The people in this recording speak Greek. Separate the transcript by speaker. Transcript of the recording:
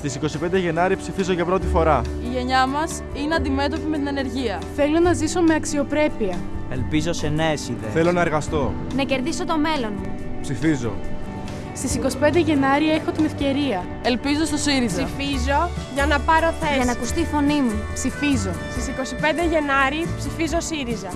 Speaker 1: Στις 25 Γενάρη ψηφίζω για πρώτη φορά.
Speaker 2: Η γενιά μας είναι αντιμέτωπη με την ενέργεια.
Speaker 3: Θέλω να ζήσω με αξιοπρέπεια.
Speaker 4: Ελπίζω σε νέες ιδέες.
Speaker 1: Θέλω να εργαστώ.
Speaker 5: Να κερδίσω το μέλλον μου.
Speaker 1: Ψηφίζω.
Speaker 3: Στις 25 Γενάρη έχω την ευκαιρία.
Speaker 2: Ελπίζω στο ΣΥΡΙΖΑ.
Speaker 6: Ψηφίζω για να πάρω θέση.
Speaker 5: Για να ακουστεί η φωνή μου.
Speaker 3: Ψηφίζω.
Speaker 6: Στις 25 Γενάρη ψηφίζω ΣΥΡΙΖΑ.